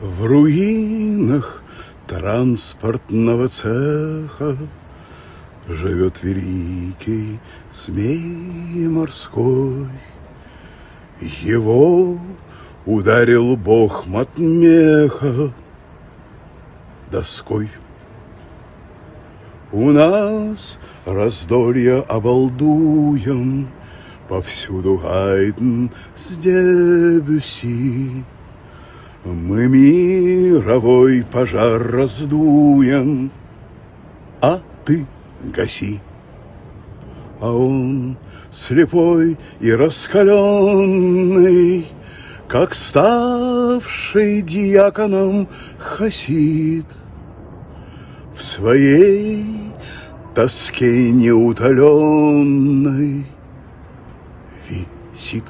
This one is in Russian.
В руинах транспортного цеха Живет великий змей морской. Его ударил бог Матмеха доской. У нас раздолье обалдуем, Повсюду Гайден с Дебюси. Мы мировой пожар раздуем, А ты гаси. А он слепой и раскаленный, Как ставший диаконом хасид, В своей тоске неутоленной висит.